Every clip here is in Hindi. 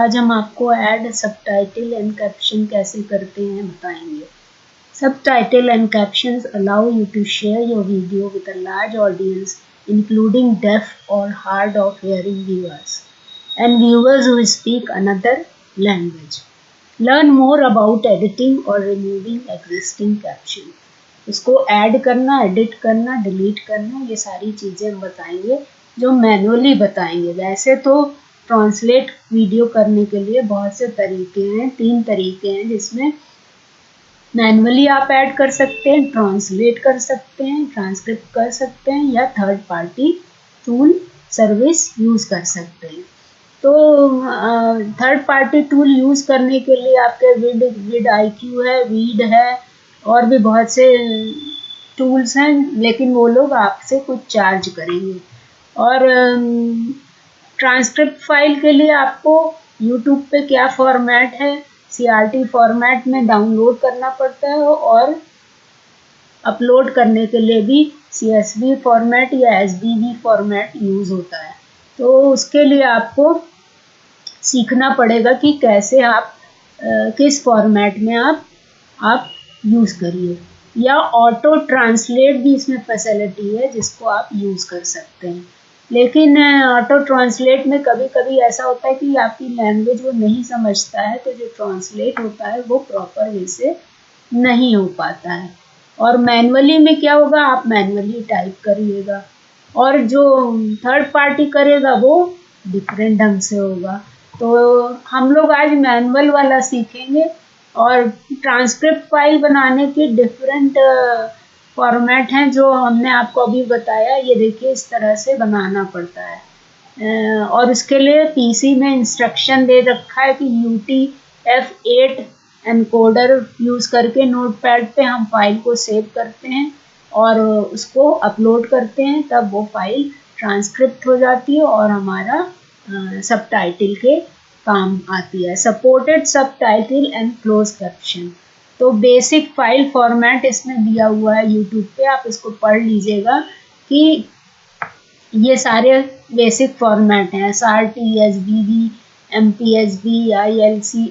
आज हम आपको एड सब टाइटल एंड कैप्शन कैसे करते हैं बताएँगे। And caption allow you to share your video with a large audience including deaf और hard of hearing viewers and viewers who speak another language learn more about editing और रिमूविंग एग्जिस्टिंग कैप्शन उसको ऐड करना एडिट करना डिलीट करना, ये सारी चीज़ें हम बताएँगे, जो मैनुअली बताएँगे। वैसे तो ट्रांसलेट वीडियो करने के लिए बहुत से तरीके हैं, तीन तरीके हैं जिसमें मैनुअली आप ऐड कर सकते हैं, ट्रांसलेट कर सकते हैं, ट्रांसक्रिप्ट कर सकते हैं या third party tool service use कर सकते हैं। तो थर्ड पार्टी टूल यूज़ करने के लिए आपके विड विड आई क्यू है वीड है और भी बहुत से टूल्स हैं, लेकिन वो लोग आपसे कुछ चार्ज करेंगे। और ट्रांसक्रिप्ट फ़ाइल के लिए आपको यूट्यूब पे क्या फॉर्मेट है सीआरटी फॉर्मेट में डाउनलोड करना पड़ता है और अपलोड करने के लिए भी सी फॉर्मेट या एस फॉर्मेट यूज़ होता है। तो उसके लिए आपको सीखना पड़ेगा कि कैसे आप आ, किस फॉर्मेट में आप आप यूज़ करिए। या ऑटो ट्रांसलेट भी इसमें फैसिलिटी है जिसको आप यूज़ कर सकते हैं। लेकिन ऑटो ट्रांसलेट में कभी कभी ऐसा होता है कि आपकी लैंग्वेज वो नहीं समझता है तो जो ट्रांसलेट होता है वो प्रॉपर वे से नहीं हो पाता है। और मैनुअली में क्या होगा, आप मैनुअली टाइप करिएगा। और जो थर्ड पार्टी करेगा वो डिफरेंट ढंग से होगा। तो हम लोग आज मैनुअल वाला सीखेंगे और ट्रांसक्रिप्ट फ़ाइल बनाने के डिफरेंट फॉर्मेट हैं जो हमने आपको अभी बताया, ये देखिए इस तरह से बनाना पड़ता है। और इसके लिए पीसी में इंस्ट्रक्शन दे रखा है कि U T F eight encoder use करके नोटपैड पे हम फ़ाइल को सेव करते हैं और उसको अपलोड करते हैं, तब वो फ़ाइल ट्रांसक्रिप्ट हो जाती है और हमारा सब के काम आती है। Supported subtitle and close caption तो बेसिक फ़ाइल फॉर्मेट इसमें दिया हुआ है यूट्यूब पे, आप इसको पढ़ लीजिएगा कि ये सारे बेसिक फॉर्मेट हैं S R T S B B M P S B I L C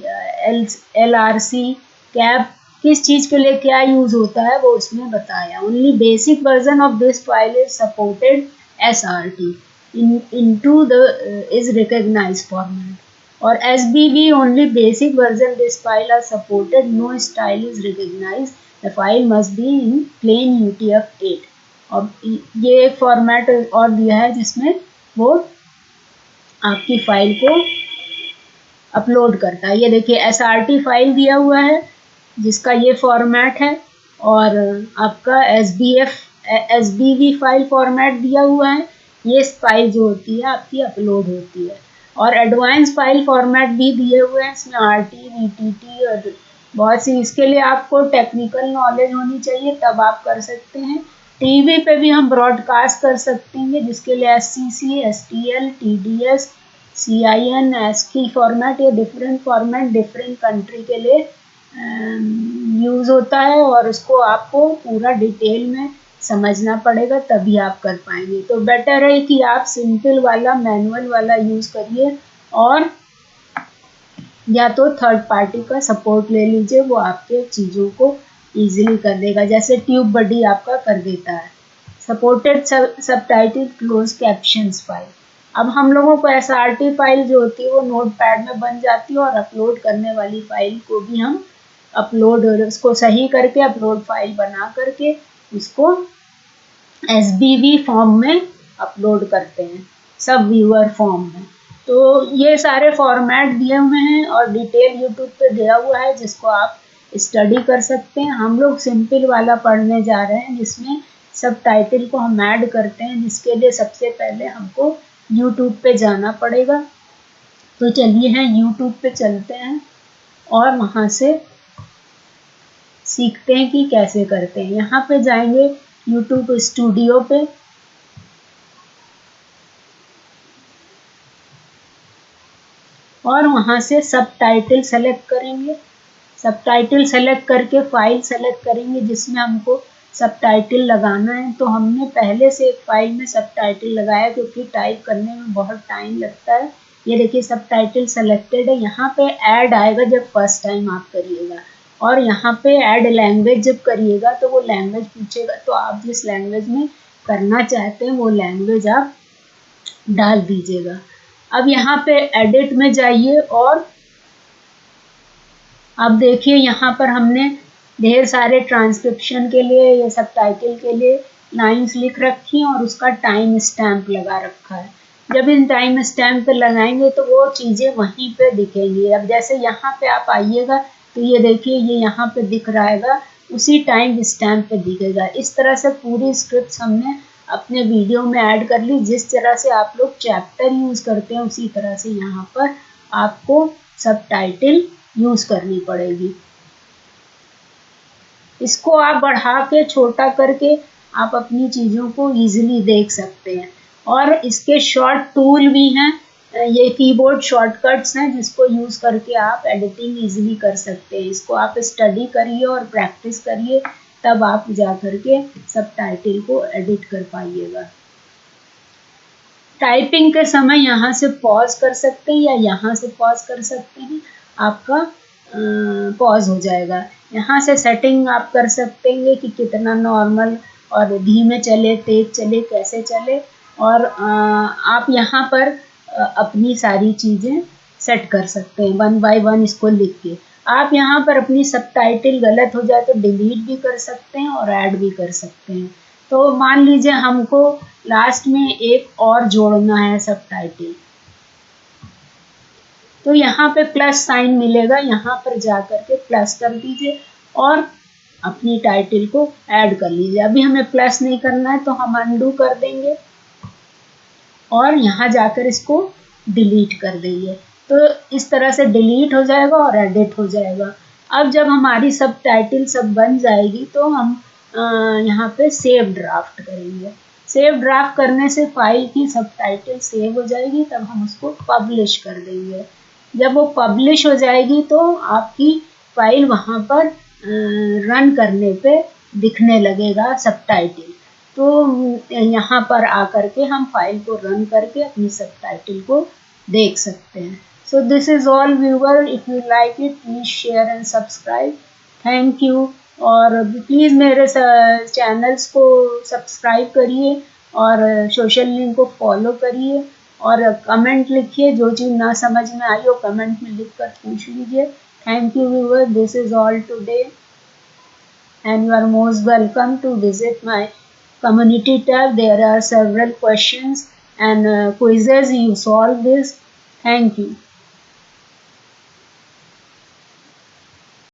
L L R C cap किस चीज़ के लिए क्या यूज़ होता है वो उसमें बताया। Only basic version of this file is supported S R T in in to the is recognise format or SBV only basic version this file are supported, no style is recognized. The file must be in plain UTF-8 और ये एक फॉर्मेट और दिया है जिसमें वो आपकी फ़ाइल को अपलोड करता है। ये देखिए एस फ़ाइल दिया हुआ है, जिसका ये फॉर्मेट है और आपका S B F S B V file format दिया हुआ है। ये फ़ाइल जो होती है, आपकी अपलोड होती है। और एडवांस फ़ाइल फॉर्मेट भी दिए हुए हैं, इसमें R T V T T और बहुत सी, इसके लिए आपको टेक्निकल नॉलेज होनी चाहिए, तब आप कर सकते हैं। टीवी पे भी हम ब्रॉडकास्ट कर सकते हैं, जिसके लिए S C C S T L T D S C I N S की फॉर्मेट ये डिफरेंट फॉर्मेट डिफरेंट कंट्री के लिए यूज़ होता है और उसको आपको पूरा डिटेल में समझना पड़ेगा, तभी आप कर पाएँगे। तो बेटर है कि आप सिंपल वाला मैनुअल वाला यूज़ करिए और या तो थर्ड पार्टी का सपोर्ट ले लीजिए, वो आपके चीज़ों को इजीली कर देगा। जैसे ट्यूब बडी आपका कर देता है। सपोर्टेड सब टाइटल क्लोज कैप्शन फ़ाइल अब हम लोगों को एस आर टी फ़ाइल जो होती है, वो नोट पैड में बन जाती है और अपलोड करने वाली फ़ाइल को भी हम अपलोड उसको सही करके अपलोड फ़ाइल बना करके उसको एस फॉर्म में अपलोड करते हैं, सब व्यूअर फॉर्म में। तो ये सारे फॉर्मेट दिए हुए हैं और डिटेल यूट्यूब पे दिया हुआ है, जिसको आप स्टडी कर सकते हैं। हम लोग सिंपल वाला पढ़ने जा रहे हैं, जिसमें सब टाइटल को हम ऐड करते हैं, जिसके लिए सबसे पहले हमको यूट्यूब पे जाना पड़ेगा। तो चलिए हैं यूट्यूब पे चलते हैं और वहाँ से सीखते हैं कि कैसे करते हैं। यहाँ पे जाएँगे यूट्यूब स्टूडियो पे। और वहाँ से सब टाइटल सेलेक्ट करेंगे। सब टाइटल सेलेक्ट करके फ़ाइल सेलेक्ट करेंगे, जिसमें हमको सब टाइटल लगाना है। तो हमने पहले से एक फ़ाइल में सब टाइटल लगाया, क्योंकि टाइप करने में बहुत टाइम लगता है। ये देखिए सब टाइटल सेलेक्टेड है। यहाँ पे ऐड आएगा जब फ़र्स्ट टाइम आप करिएगा। और यहाँ पे ऐड लैंग्वेज जब करिएगा तो वो लैंग्वेज पूछेगा तो आप जिस लैंग्वेज में करना चाहते हैं वो लैंग्वेज आप डाल दीजिएगा। अब यहाँ पे एडिट में जाइए और आप देखिए यहाँ पर हमने ढेर सारे ट्रांसक्रिप्शन के लिए, या सब टाइटल के लिए लाइंस लिख रखी हैं और उसका टाइम स्टैम्प लगा रखा है। जब इन टाइम स्टैम्प पे लगाएँगे तो वो चीज़ें वहीं पे दिखेंगी। अब जैसे यहाँ पे आप आइएगा तो ये देखिए, ये यहाँ पे दिख रहा है उसी टाइम स्टैम्प पे दिखेगा। इस तरह से पूरी स्क्रिप्ट हमने अपने वीडियो में ऐड कर ली, जिस तरह से आप लोग चैप्टर यूज़ करते हैं, उसी तरह से यहाँ पर आपको सब टाइटल यूज़ करनी पड़ेगी। इसको आप बढ़ा के, छोटा करके आप अपनी चीज़ों को इजीली देख सकते हैं। और इसके शॉर्ट टूल भी हैं। ये कीबोर्ड शॉर्टकट्स हैं जिसको यूज़ करके आप एडिटिंग इजीली कर सकते हैं। इसको आप स्टडी करिए और प्रैक्टिस करिए तब आप जा करके सब टाइटल को एडिट कर पाइएगा। टाइपिंग के समय यहाँ से पॉज कर सकते हैं या यहाँ से पॉज कर सकते हैं आपका पॉज हो जाएगा। यहाँ से सेटिंग आप कर सकते हैं कि कितना नॉर्मल और धीमे चले तेज चले कैसे चले और आ, आप यहाँ पर अपनी सारी चीज़ें सेट कर सकते हैं वन बाय वन इसको लिख के। आप यहाँ पर अपनी सब टाइटल गलत हो जाए तो डिलीट भी कर सकते हैं और ऐड भी कर सकते हैं। तो मान लीजिए हमको लास्ट में एक और जोड़ना है सब टाइटल तो यहाँ पे प्लस साइन मिलेगा, यहाँ पर जा कर के प्लस कर दीजिए और अपनी टाइटल को ऐड कर लीजिए। अभी हमें प्लस नहीं करना है तो हम अंडू कर देंगे। और यहाँ जाकर इसको डिलीट कर देंगे। तो इस तरह से डिलीट हो जाएगा और एडिट हो जाएगा। अब जब हमारी सब टाइटल सब बन जाएगी तो हम यहाँ पे सेव ड्राफ्ट करेंगे। सेव ड्राफ्ट करने से फ़ाइल की सब टाइटल सेव हो जाएगी, तब हम उसको पब्लिश कर देंगे। जब वो पब्लिश हो जाएगी तो आपकी फ़ाइल वहाँ पर रन करने पे दिखने लगेगा सब टाइटल तो यहाँ पर आकर के हम फ़ाइल को रन करके अपनी सब टाइटल को देख सकते हैं। So, this is all, viewer. If you like it, please share and subscribe. Thank you. और प्लीज़ मेरे चैनल्स को सब्सक्राइब करिए और सोशल लिंक को फॉलो करिए और कमेंट लिखिए। जो चीज़ ना समझ में आई हो कमेंट में लिख कर पूछ लीजिए। Thank you viewer this is all today and you are most welcome to visit my community tab there are several questions and uh, quizzes. You solve this. Thank you